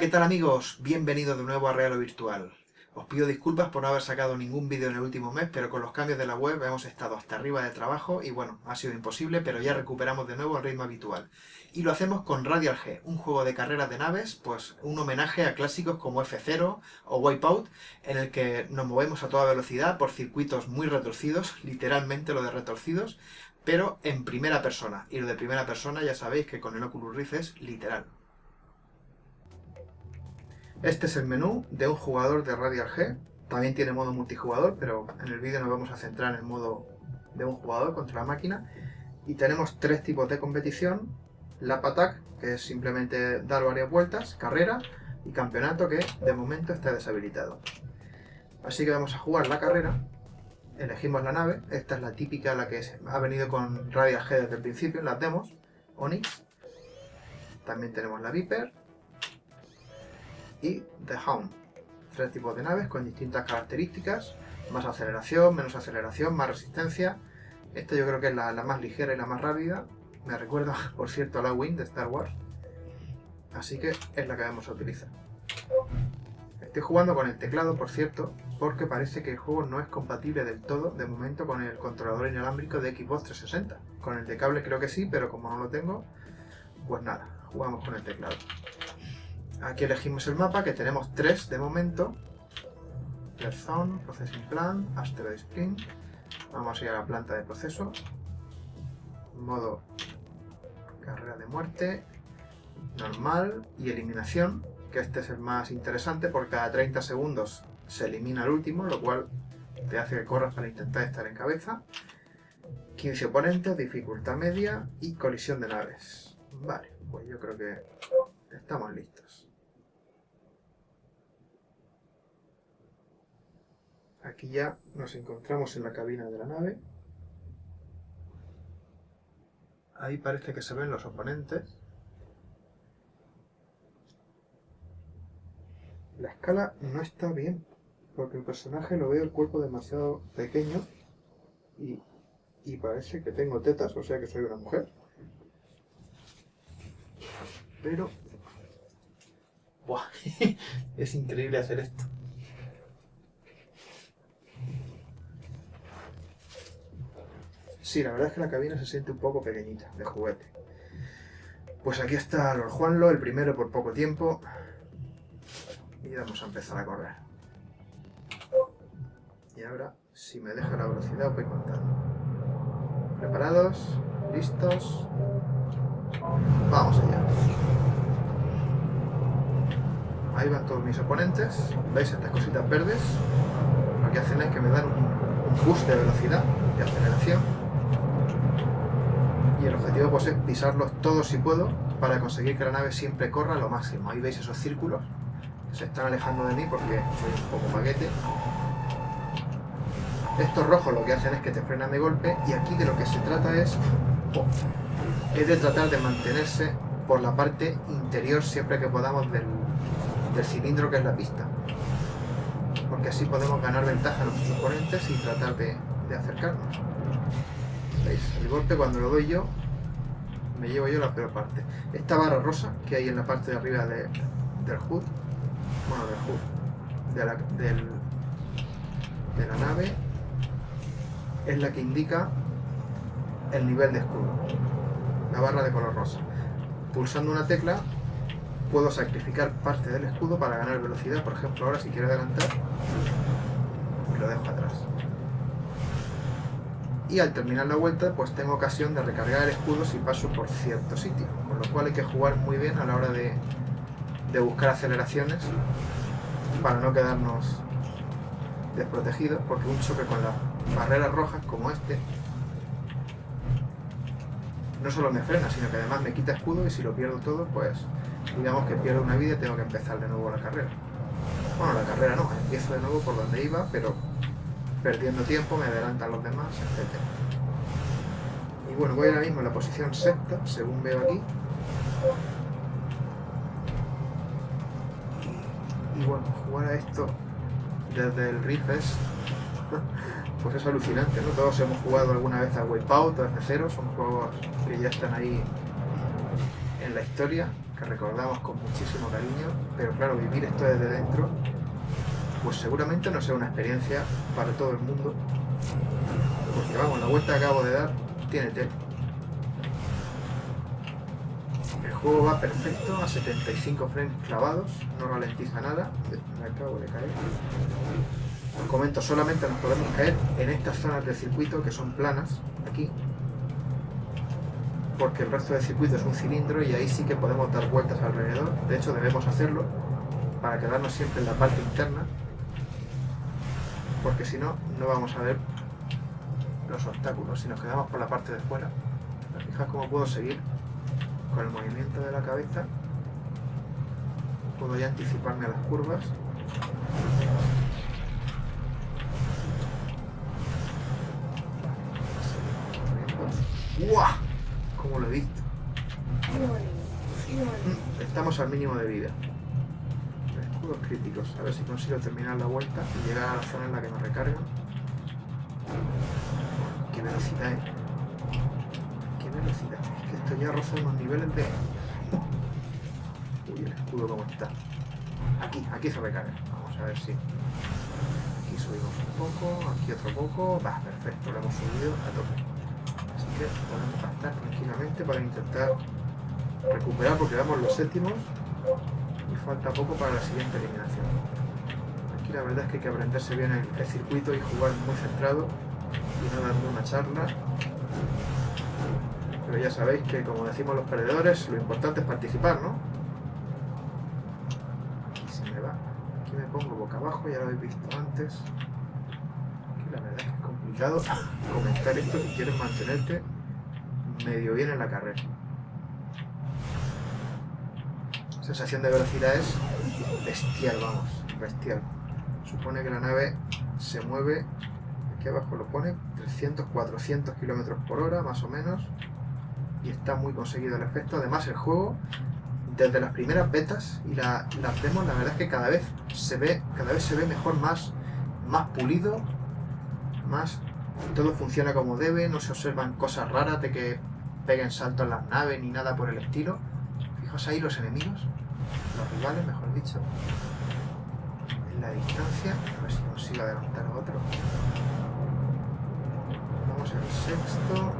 ¿qué tal amigos? Bienvenidos de nuevo a Real o Virtual. Os pido disculpas por no haber sacado ningún vídeo en el último mes, pero con los cambios de la web hemos estado hasta arriba de trabajo y bueno, ha sido imposible, pero ya recuperamos de nuevo el ritmo habitual. Y lo hacemos con Radial G, un juego de carreras de naves, pues un homenaje a clásicos como F0 o Wipeout, en el que nos movemos a toda velocidad por circuitos muy retorcidos, literalmente lo de retorcidos, pero en primera persona. Y lo de primera persona ya sabéis que con el Oculus Rift es literal. Este es el menú de un jugador de Radial G. También tiene modo multijugador, pero en el vídeo nos vamos a centrar en el modo de un jugador contra la máquina. Y tenemos tres tipos de competición. Lap Attack, que es simplemente dar varias vueltas, carrera, y campeonato, que de momento está deshabilitado. Así que vamos a jugar la carrera. Elegimos la nave. Esta es la típica, la que ha venido con Radial G desde el principio, las demos. Onyx. También tenemos la Viper y The Hound. Tres tipos de naves con distintas características, más aceleración, menos aceleración, más resistencia. Esta yo creo que es la, más ligera y la más rápida. Me recuerda, por cierto, a la Wing de Star Wars. Así que es la que vamos a utilizar. Estoy jugando con el teclado, por cierto, porque parece que el juego no es compatible del todo, de momento, con el controlador inalámbrico de Xbox 360. Con el de cable creo que sí, pero como no lo tengo, pues nada, jugamos con el teclado. Aquí elegimos el mapa, que tenemos tres de momento. Red Zone, Processing Plan, Asteroid Spring. Vamos a ir a la planta de proceso. Modo carrera de muerte, normal y eliminación, que este es el más interesante porque cada 30 segundos se elimina el último, lo cual te hace que corras para intentar estar en cabeza. 15 oponentes, dificultad media y colisión de naves. Vale, pues yo creo que estamos listos. Aquí ya nos encontramos en la cabina de la nave. Ahí parece que se ven los oponentes. La escala no está bien, porque el personaje lo veo el cuerpo demasiado pequeño y, y parece que tengo tetas, o sea que soy una mujer. Pero... Buah, es increíble hacer esto. Sí, la verdad es que la cabina se siente un poco pequeñita, de juguete. Pues aquí está Lord Juanlo, el primero por poco tiempo. Y vamos a empezar a correr. Y ahora, si me deja la velocidad, os voy contando. ¿Preparados? ¿Listos? Vamos allá. Ahí van todos mis oponentes. ¿Veis estas cositas verdes? Lo que hacen es que me dan un, un de velocidad, de aceleración y el objetivo pues, es pisarlos todos si puedo para conseguir que la nave siempre corra lo máximo. Ahí veis esos círculos que se están alejando de mí porque soy un poco paquete. Estos rojos lo que hacen es que te frenan de golpe y aquí de lo que se trata es, oh, es de tratar de mantenerse por la parte interior siempre que podamos del, cilindro que es la pista. Porque así podemos ganar ventaja a nuestros oponentes y tratar de, de acercarnos. El golpe cuando lo doy yo, me llevo yo la peor parte. Esta barra rosa que hay en la parte de arriba del HUD, bueno, del HUD, de la, de la nave, es la que indica el nivel de escudo. La barra de color rosa. Pulsando una tecla puedo sacrificar parte del escudo para ganar velocidad. Por ejemplo, ahora si quiero adelantar, lo dejo atrás y al terminar la vuelta pues tengo ocasión de recargar el escudo si paso por cierto sitio, con lo cual hay que jugar muy bien a la hora de, buscar aceleraciones para no quedarnos desprotegidos, porque un choque con las barreras rojas como este no solo me frena, sino que además me quita escudo y si lo pierdo todo, pues digamos que pierdo una vida y tengo que empezar de nuevo la carrera. Bueno, la carrera no, empiezo de nuevo por donde iba, pero perdiendo tiempo, me adelantan los demás, etc. Y bueno, voy ahora mismo en la posición sexta, según veo aquí. Y bueno, jugar a esto desde el Rift es, pues es alucinante, ¿no? Todos hemos jugado alguna vez a Wipeout o F0, son juegos que ya están ahí en la historia, que recordamos con muchísimo cariño, pero claro, vivir esto desde dentro, pues seguramente no sea una experiencia para todo el mundo, porque vamos, la vuelta que acabo de dar tiene tela. El juego va perfecto a 75 frames clavados, no ralentiza nada, me acabo de caer. Os comento, solamente nos podemos caer en estas zonas del circuito que son planas, aquí, porque el resto del circuito es un cilindro y ahí sí que podemos dar vueltas alrededor. De hecho, debemos hacerlo para quedarnos siempre en la parte interna, porque si no, no vamos a ver los obstáculos. Si nos quedamos por la parte de fuera, fijáis cómo puedo seguir con el movimiento de la cabeza. Puedo ya anticiparme a las curvas. ¡Guau! Como lo he visto. Estamos al mínimo de vida. Críticos. A ver si consigo terminar la vuelta y llegar a la zona en la que me recargan. Qué velocidad, eh. Qué velocidad. Es que esto ya roza unos niveles de... Uy, el escudo cómo está. Aquí, aquí se recarga. Vamos a ver si... Aquí subimos un poco, aquí otro poco. Va, perfecto, lo hemos subido a tope podemos pasar tranquilamente para intentar recuperar porque damos los séptimos y falta poco para la siguiente eliminación. Aquí la verdad es que hay que aprenderse bien el, circuito y jugar muy centrado y no dando una charla. Pero ya sabéis que como decimos los perdedores, lo importante es participar, ¿no? Aquí se me va. Aquí me pongo boca abajo, ya lo habéis visto antes. Aquí la verdad es que es complicado comentar esto si quieres mantenerte medio bien en la carrera. Sensación de velocidad es bestial, vamos, bestial. Supone que la nave se mueve, aquí abajo lo pone, 300, 400 kilómetros por hora, más o menos. Y está muy conseguido el efecto. Además, el juego, desde las primeras betas y la, las demos, la verdad es que cada vez se ve, cada vez se ve mejor, más, más pulido, más todo funciona como debe, no se observan cosas raras de que peguen saltos las naves ni nada por el estilo. Fijaos ahí los enemigos, los rivales, mejor dicho. En la distancia, a ver si consigo adelantar a otro. Vamos al sexto.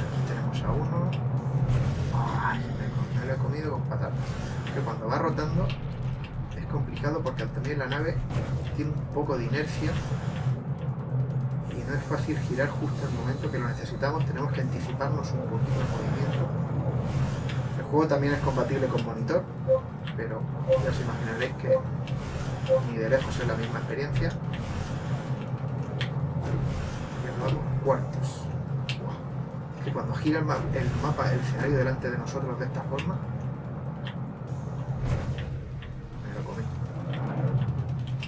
Aquí tenemos a uno. Ay, me, lo he comido con patatas. Que cuando va rotando es complicado porque también la nave tiene un poco de inercia no es fácil girar justo el momento que lo necesitamos, tenemos que anticiparnos un poquito el movimiento. Juego también es compatible con monitor, pero ya os imaginaréis que ni de lejos es la misma experiencia. Cuartos. que cuando gira el, mapa, el escenario delante de nosotros de esta forma, me lo comí.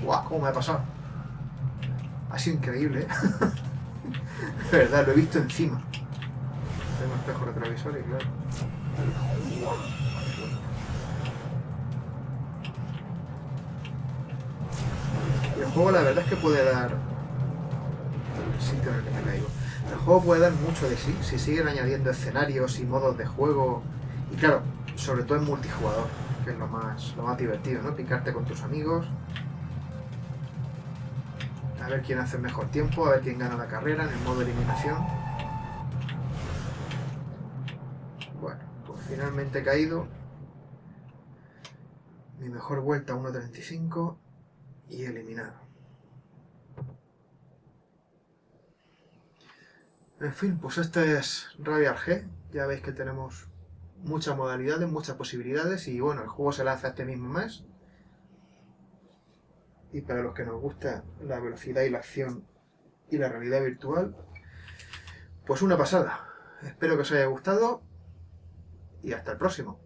¡Guau! ¿Cómo me ha pasado? Ha sido increíble, ¿eh? de verdad, lo he visto encima. Tengo espejo retrovisor y claro. El juego la verdad es que puede dar... El sitio en el que me caigo. El juego puede dar mucho de sí, si siguen añadiendo escenarios y modos de juego. Y claro, sobre todo en multijugador, que es lo más, lo más divertido, ¿no? Picarte con tus amigos a ver quién hace mejor tiempo, a ver quién gana la carrera en el modo eliminación. Finalmente caído. Mi mejor vuelta 1.35 y eliminado. En fin, pues este es Radial G. Ya veis que tenemos muchas modalidades, muchas posibilidades y bueno, el juego se lanza este mismo mes y para los que nos gusta la velocidad y la acción y la realidad virtual, pues una pasada. Espero que os haya gustado y hasta el próximo.